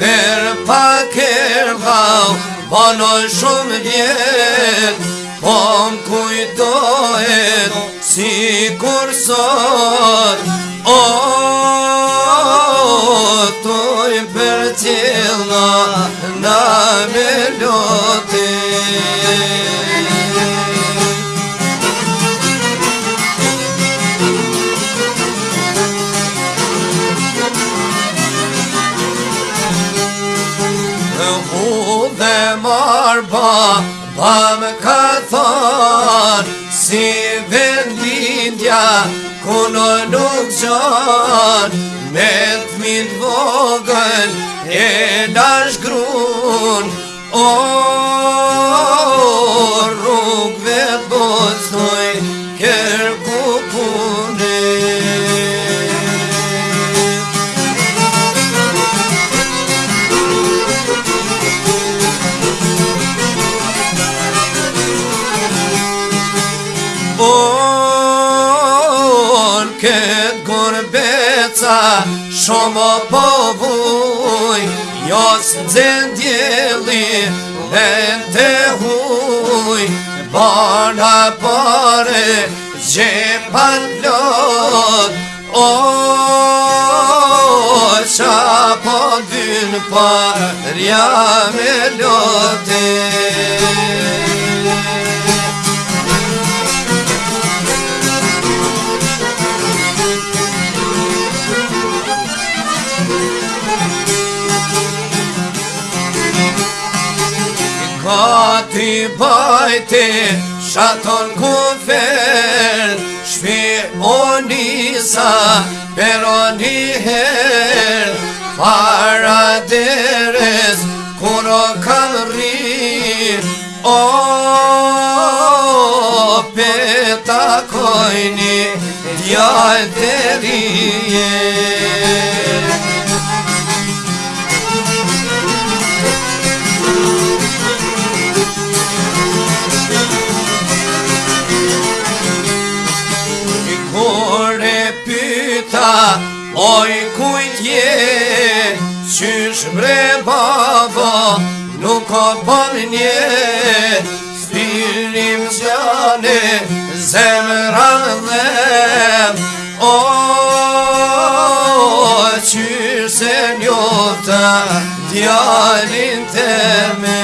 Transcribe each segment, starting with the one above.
Verë pa kërbau, er banoj shumë djetë Po më kujtohet, si kur O, të i për cilë në, me lotin barba Ba me ka thonë Si vendindja Kuno nuk gjonë Me të mitë vogën E da shgrunë O rrugve të bostoj Kërë shumë po vuj Jos në zendjeli dhe në të huj Bona pare zhe për O, qa po dynë për me lotin Hati bajte Shaton kufer Shpi o nisa Per o njëher Para deres Kur o O Peta kojni Djal të rije ta Oj kujtje Qysh bre baba Nuk o për nje Spirim zjane, Zemë rrëdhe O Qysh se njota Djalin teme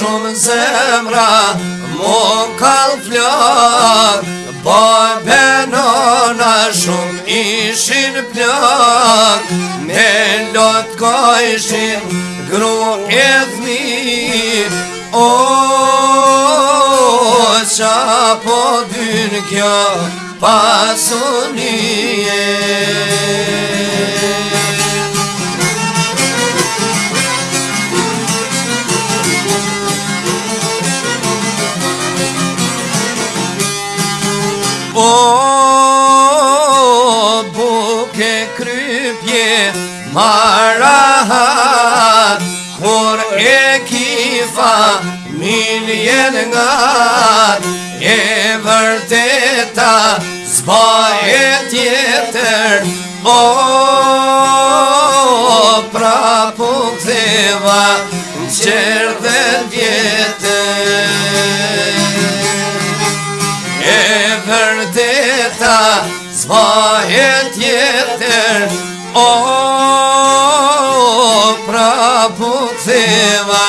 shumë zemra Mu kanë flok Po benona shumë ishin plok Me lotë ko ishin gru e dhmi O, qa po dynë kjo pasunie familjen nga E vërteta zba e tjetër O pra po këtheva në qërë dhe vjetër E vërteta zba e tjetër O pra po këtheva A putheva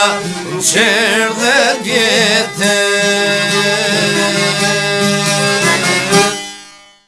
qërë dhe gjetë